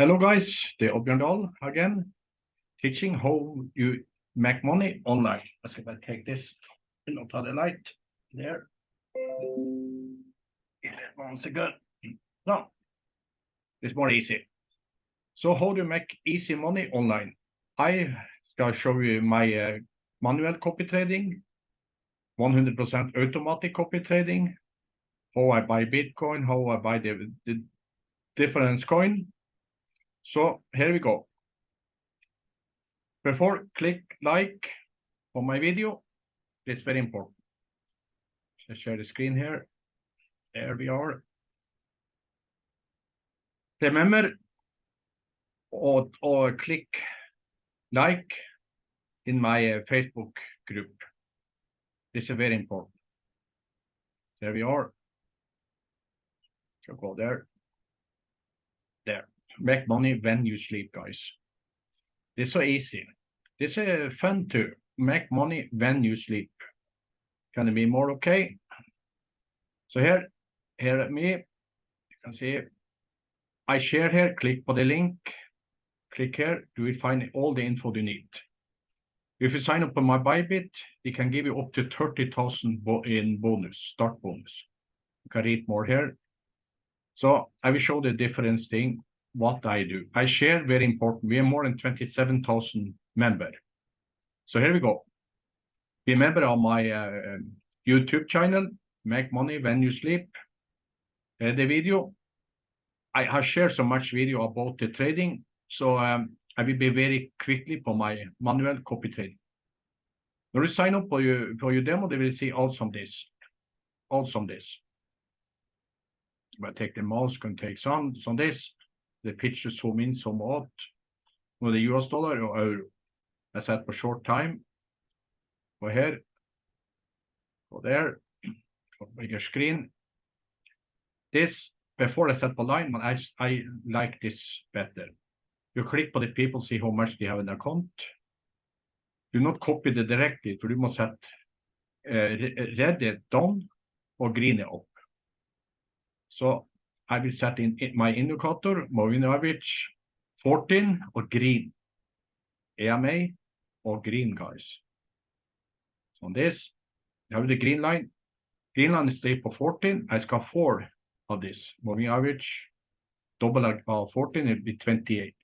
Hello guys, the är again, teaching how you make money online. Let's see if I take this not the light there. Once again, no, it's more easy. So how do you make easy money online? I shall show you my uh, manual copy trading, 100% automatic copy trading, how I buy Bitcoin, how I buy the, the difference coin. So here we go. Before click like on my video, it's very important. Let's share the screen here. There we are. Remember or, or click like in my uh, Facebook group. This is very important. There we are. So go there. There. Make money when you sleep, guys. This is so easy. This is fun too. Make money when you sleep. Can it be more okay? So here, here at me, you can see I share here, click on the link, click here, you will find all the info you need. If you sign up on my Bybit, it can give you up to 30,000 bo in bonus, start bonus. You can read more here. So I will show the difference thing, what I do. I share, very important. We have more than 27,000 members. So here we go. Be a member of my uh, YouTube channel, Make Money When You Sleep. Uh, the video, I have shared so much video about the trading. So um, I will be very quickly for my manual copy trading. When you sign up for your, for your demo, they will see also this. Also this. If I take the mouse, can take some, some this. The picture zoom in, out. With the US dollar or euro. I said for short time. Go here. Go there. Bigger screen. This, before I set the line, I, I like this better. You click on the people, see how much they have in their account. Do not copy the directly, for you must set uh, red it down or green it up. So I will set in my indicator, moving average 14 or green. AMA or green, guys. So on this, you have the green line. Green line is for 14. I got four of this. Moving average, double uh, 14, it'll be 28.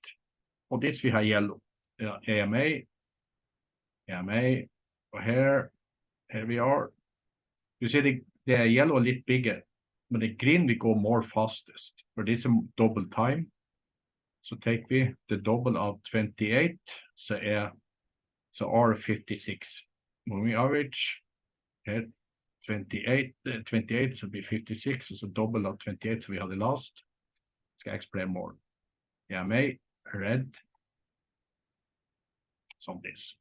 On this, we have yellow. Uh, AMA, AMA, here, here we are. You see the, the yellow a little bigger, but the green we go more fastest. For this is double time. So take the double of 28, så är så R56. Moving average here 28, uh, 28 so be 56, so double of 28, so we have the last. Ska explain more. Yeah, may red. Som this.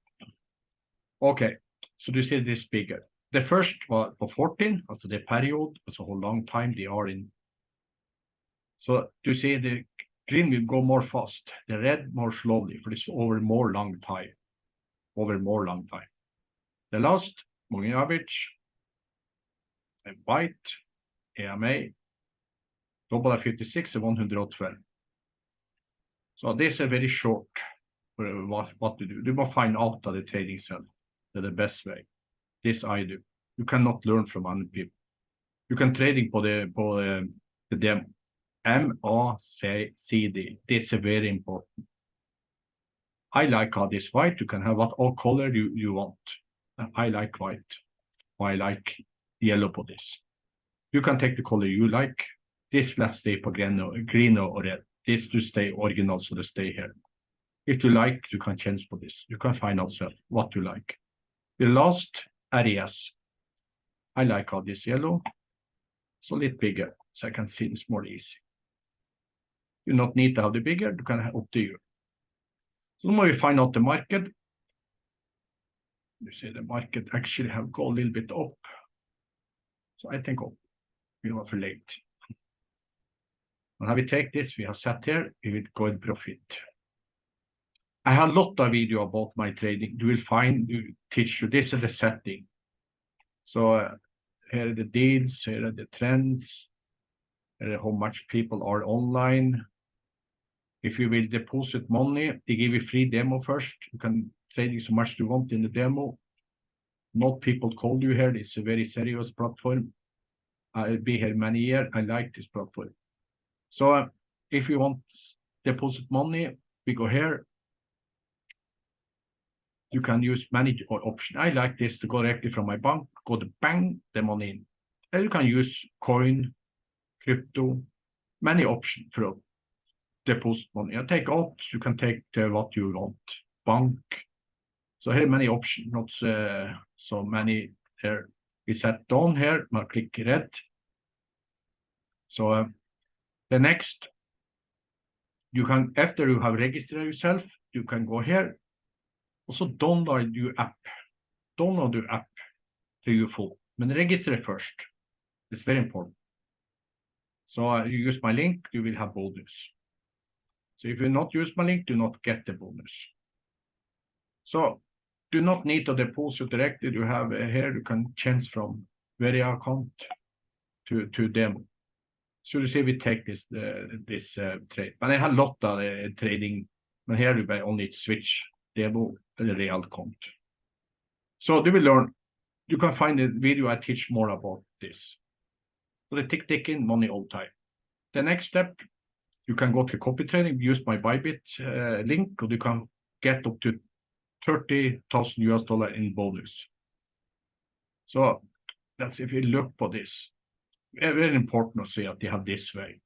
Okay, so you see this bigger? The first was for 14, also the period, also how long time they are in. So you see the green will go more fast, the red more slowly, for this over more long time, over more long time. The last, moving average, white, AMA, double of 56 and 112. So this is very short for what, what to do. You must find out the trading cell. That's the best way. This I do. You cannot learn from other people. You can trading på the, på eh, the, the demo. M-A-C-D. This is very important. I like how this white. You can have what all color you, you want. I like white. I like yellow for this. You can take the color you like. This let's stay for green or, green or red. This to stay original, so to stay here. If you like, you can change for this. You can find out what you like. The last areas. I like all this yellow. It's a little bigger, so I can see this more easy. You not need to have the bigger, you can have up to you. So now we find out the market. You see the market actually have go a little bit up. So I think up. We are for late. And how we take this, we have set here, we will go in profit. I have a lot of video about my trading. You will find, you teach you, this is the setting. So uh, here are the deals, here are the trends, how much people are online, If you will deposit money, they give you free demo first. You can trade so much you want in the demo. Not people call you here. It's a very serious platform. I'll be here many years. I like this platform. So uh, if you want deposit money, we go here. You can use many option. I like this to go directly from my bank, go to bang, the money in. And you can use coin, crypto, many options for deposit money. I take out, you can take uh, what you want. Bank. So here many options, not uh, so many here. We set down here, I click red. So uh, the next, you can, after you have registered yourself, you can go here. Also download your app. Download your app to phone. But register first. It's very important. So you use my link, you will have bonus. So if you not use my link, do not get the bonus. So do not need to deposit directly. You have uh, here, you can change from very account to, to demo. So you see we take this uh, this uh, trade. But I have a lot of uh, trading, but here you only switch demo real account. So you will learn, you can find a video I teach more about this. So the tick ticking money all time. The next step, you can go to copy trading, use my Bybit uh, link, or you can get up to 30,000 US dollar in bonus. So that's if you look for this. Very important to see that they have this way.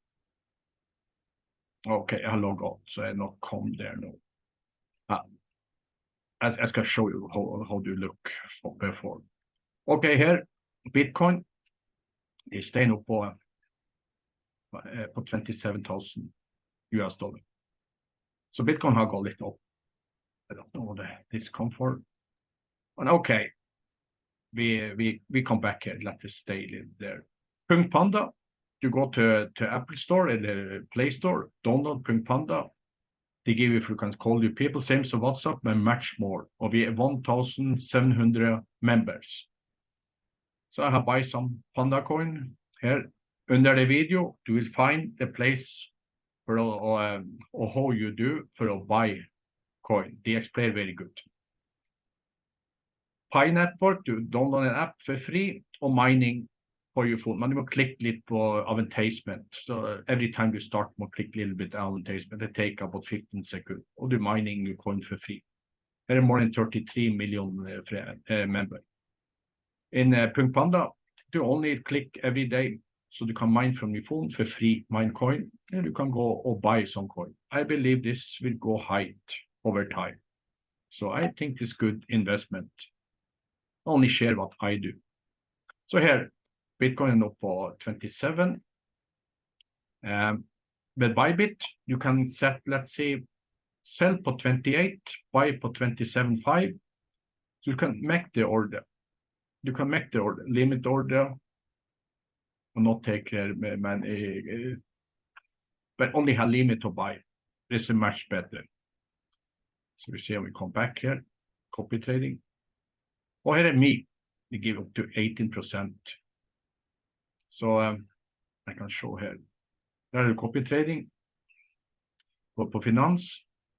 Okay, I log out, so I not come there now. Ah, I, I ska show you how, how do you look before. Okay, here, Bitcoin. is stay nå på, eh, på 27,000 US dollar. So Bitcoin har gått litt opp. I don't know come for. And okay, we, we, we come back here, let us stay there. Punk Panda, you go to, to Apple Store eller Play Store, download Punk Panda. They give you, you can call you people, same as WhatsApp, but much more. Og vi er 1,700 members. So I have buy some Panda coin here. Under the video, you will find the place for uh, or how you do for a buy coin. They explain very good. Pi Network, du download an app for free, og mining for your phone. Men du må klikke litt på advertisement. So every time you start, you click a little bit advertisement. It take about 15 seconds. Og du mining your coin for free. There are more than 33 million uh, uh, members. In uh, Punk Panda, you only click every day so you can mine from your phone for free mine coin and you can go or buy some coin. I believe this will go high over time. So I think it's good investment. Only share what I do. So here, Bitcoin nå på 27. Um, with Bybit, you can set, let's say, sell på 28, buy på 27.5. So you can make the order. You can make the order, limit order, or not take uh, man, uh, but only have limit to buy. This is much better. So we see we come back here, copy trading. Och here me, we give up to 18%. So um, I can show here. There are copy trading. Gå på finans,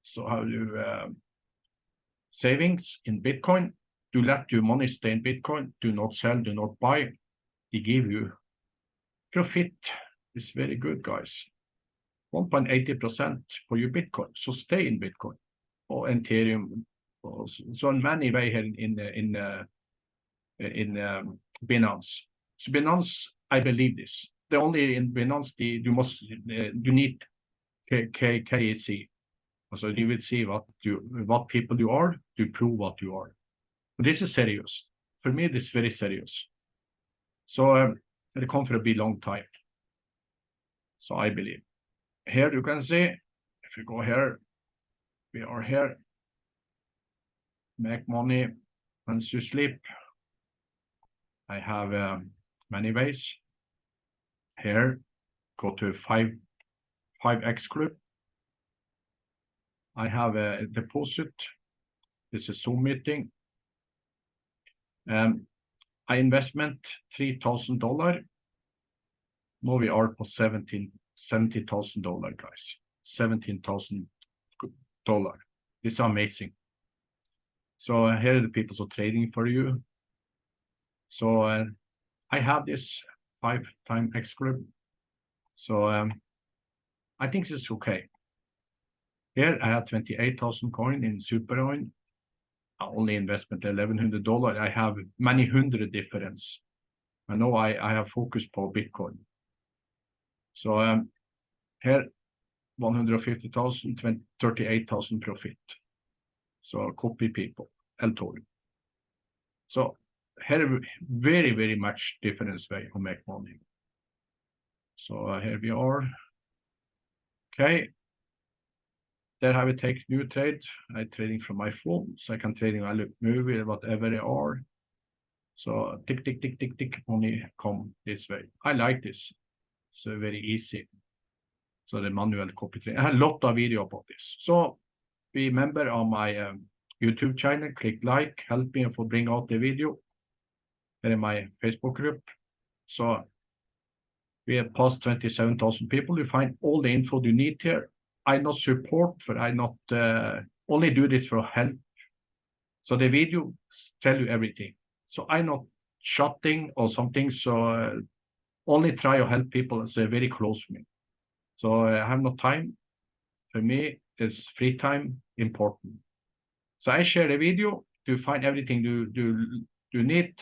så har du uh, savings in Bitcoin. Do let your money stay in Bitcoin. Do not sell, do not buy. They give you profit. It's very good, guys. 1.80% for your Bitcoin. So stay in Bitcoin or Ethereum. So in many way here in in uh, in um, Binance. So Binance, I believe this. The only in the, you must you need K. So you will see what you what people you are to prove what you are. But this is serious. For me, this is very serious. So um, it come for a be long time. So I believe. Here you can see, if you go here, we are here. Make money once you sleep. I have um, many ways. Here, go to 5, 5x group. I have a deposit. This is Zoom meeting. Um, I investment $3,000. Now we are for $70,000, guys. 17,000 dollar. It's amazing. So uh, here are the people so trading for you. So uh, I have this five time X group. So um, I think this is okay. Here I have 28,000 coin in Supercoin. Only investment $1,100. I have many hundred difference. I know I, I have focused for Bitcoin. So um, here 150,000, 38,000 profit. So copy people, L-Tory. So here very, very much difference way to make money. So uh, here we are. Okay. There I will take new trades. I trading from my phone, so I can trading I look movie, whatever they are. So tick, tick, tick, tick, tick, money come this way. I like this. So very easy. So the manual copy trade. I have a lot of video about this. So remember on my um, YouTube channel, click like, help me for bring out the video. Here in my Facebook group. So we have past 27,000 people. You find all the info you need here. I not support but I not uh, only do this for help. So the video tell you everything. So I not shouting or something. So uh, only try to help people are very close to me. So I have no time. For me, is free time important. So I share the video to find everything you do you need.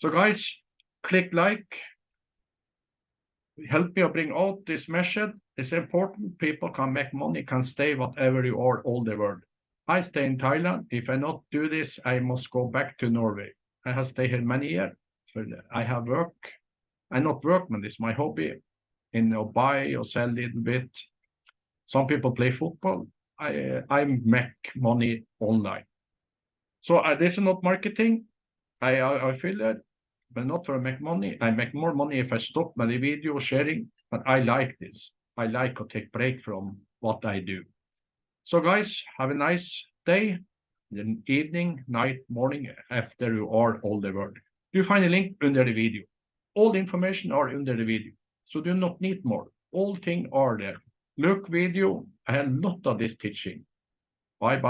So guys, click like. Help me bring out this message. It's important. People can make money, can stay whatever you are all the world. I stay in Thailand. If I not do this, I must go back to Norway. I have stayed here many years. So I have work. I not workman, it's my hobby. In or buy or sell a little bit. Some people play football. I I make money online. So uh, this is not marketing. I I, I feel that, but not for make money. I make more money if I stop my video sharing. But I like this. I like to take break from what I do. So guys, have a nice day, then evening, night, morning, after you are all the world. You find a link under the video. All the information are under the video. So do not need more. All things are there. Look video, I have a lot of this teaching. Bye bye.